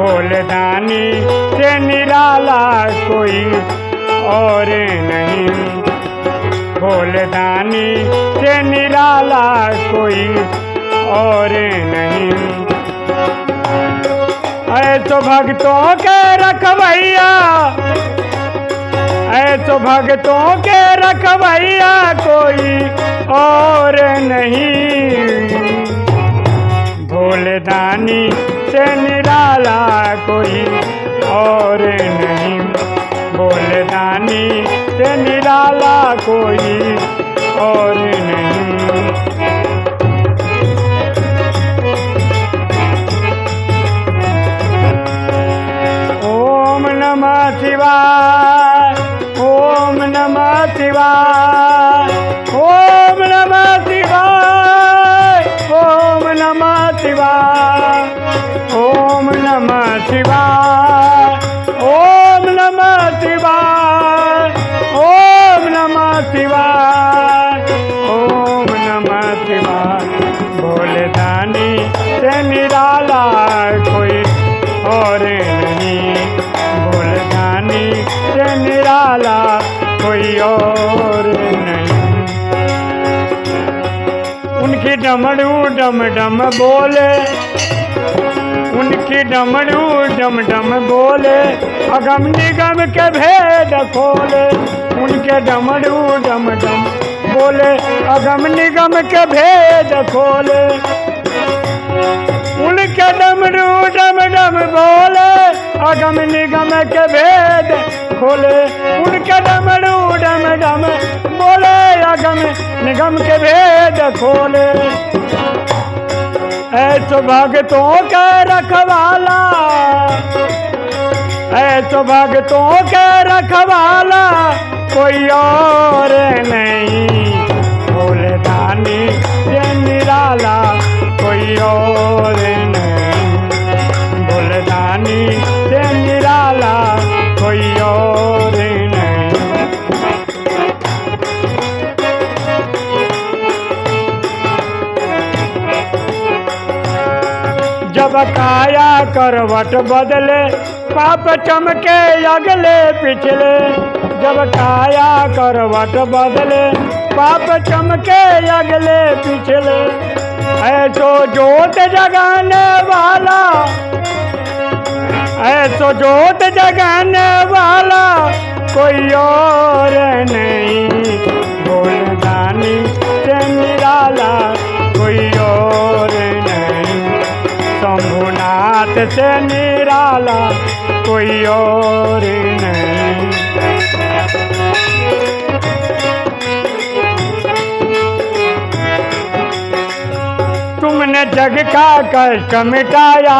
भोलदानी से निराला कोई और नहीं। भोलदानी से निराला कोई और नहीं। ऐसो भक्तों के रखवैया ऐसो भक्तों के रखवैया कोई और नहीं। भोलदानी कोई और नहीं। बोल दानी से निराला कोई और नहीं नमः शिवाय भोलेदानी से निराला कोई और नहीं। भोलदानी से निराला कोई और नहीं। उनकी डमरू डम डम बोले। उनकी डमरू डम डम बोले। अगम निगम के भेद खोले। उनके डमरू डम डम बोले अगम निगम के भेद खोले। उनके डमरू डम डम बोले, अगम निगम के भेद खोले। उनके डमरू डम डम बोले, अगम निगम के भेद खोले। ऐसो भगतों के रखवाला ऐसो भगतों के रखवाला, कोई और नहीं। दानी ये निराला कोई और नहीं। भोले दानी ये निराला कोई और नहीं। जब काया करवट बदले पाप चमके अगले पिछले, जब काया करवट बदले। पाप चमके अगले पिछले, ऐसो जोत जगाने वाला, ऐसो जोत जगाने वाला कोई और नहीं। बोलदानी से निराला कोई और नहीं। शंभुनाथ से निराला कोई और नहीं। तुमने जग का कष्ट मिटाया,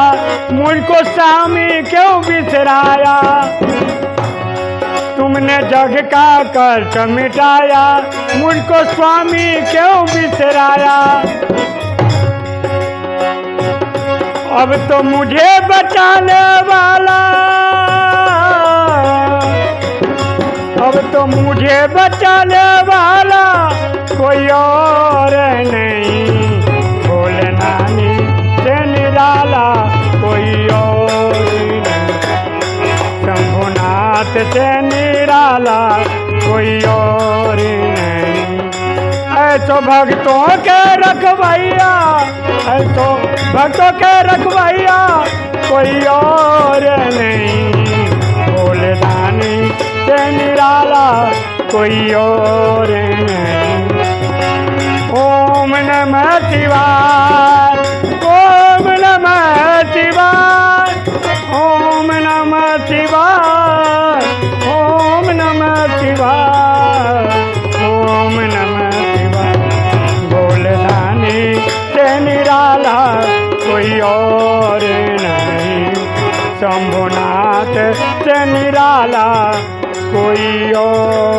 मुझको स्वामी क्यों बिसराया? तुमने जग का कष्ट मिटाया, मुझको स्वामी क्यों बिसराया? अब तो मुझे बचाने वाला। अब तो मुझे बचाने वाला। कोई और नहीं। भोले नानी से निराला। कोई और नहीं। शंभुनाथ से निराला। कोई और ऐसो भक्तों के रखवाइया है तो भक्तों के रखवाइया कोई और नहीं। भोले दानी से निराला, कोई और नहीं। ओम नमः शिवाय। शंभुनाथ से निराला कोई और